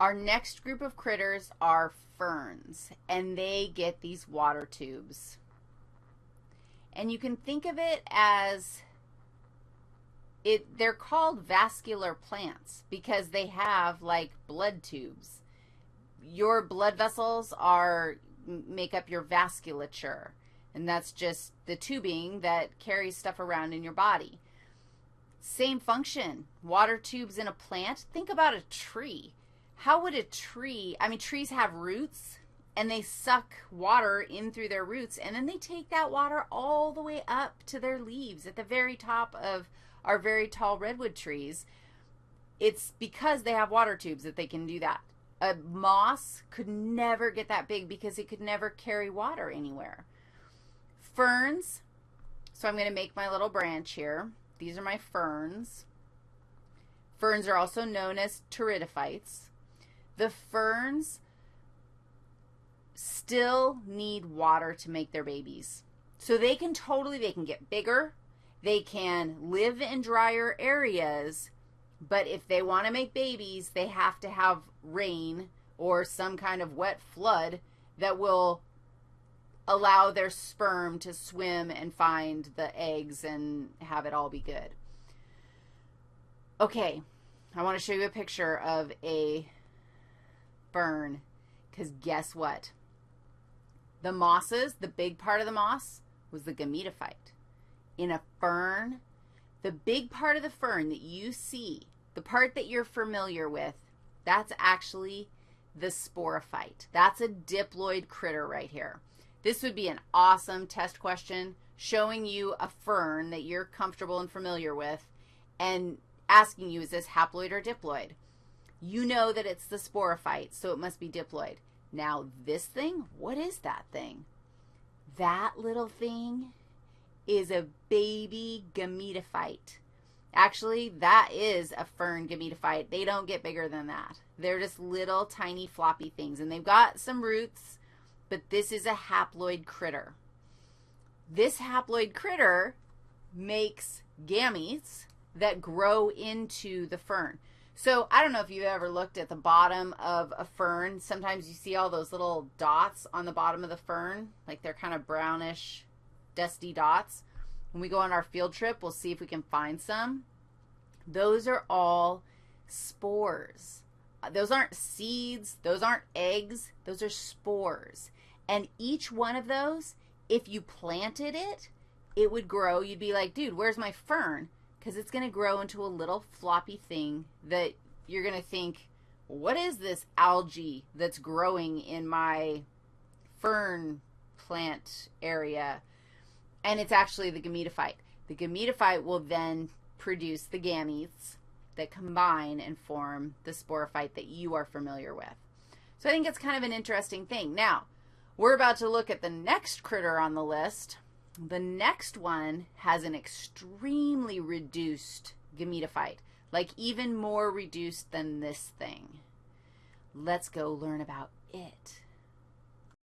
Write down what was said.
Our next group of critters are ferns, and they get these water tubes. And you can think of it as it they're called vascular plants because they have like blood tubes. Your blood vessels are make up your vasculature, and that's just the tubing that carries stuff around in your body. Same function, water tubes in a plant. Think about a tree how would a tree, I mean, trees have roots and they suck water in through their roots and then they take that water all the way up to their leaves at the very top of our very tall redwood trees. It's because they have water tubes that they can do that. A moss could never get that big because it could never carry water anywhere. Ferns, so I'm going to make my little branch here. These are my ferns. Ferns are also known as pteridophytes. The ferns still need water to make their babies. So they can totally, they can get bigger. They can live in drier areas, but if they want to make babies, they have to have rain or some kind of wet flood that will allow their sperm to swim and find the eggs and have it all be good. Okay, I want to show you a picture of a fern because guess what? The mosses, the big part of the moss was the gametophyte. In a fern, the big part of the fern that you see, the part that you're familiar with, that's actually the sporophyte. That's a diploid critter right here. This would be an awesome test question showing you a fern that you're comfortable and familiar with and asking you, is this haploid or diploid? You know that it's the sporophyte, so it must be diploid. Now, this thing, what is that thing? That little thing is a baby gametophyte. Actually, that is a fern gametophyte. They don't get bigger than that. They're just little tiny floppy things, and they've got some roots, but this is a haploid critter. This haploid critter makes gametes that grow into the fern. So I don't know if you've ever looked at the bottom of a fern. Sometimes you see all those little dots on the bottom of the fern, like they're kind of brownish, dusty dots. When we go on our field trip, we'll see if we can find some. Those are all spores. Those aren't seeds. Those aren't eggs. Those are spores. And each one of those, if you planted it, it would grow. You'd be like, dude, where's my fern? Because it's going to grow into a little floppy thing that you're going to think, what is this algae that's growing in my fern plant area? And it's actually the gametophyte. The gametophyte will then produce the gametes that combine and form the sporophyte that you are familiar with. So I think it's kind of an interesting thing. Now, we're about to look at the next critter on the list, the next one has an extremely reduced gametophyte, like even more reduced than this thing. Let's go learn about it.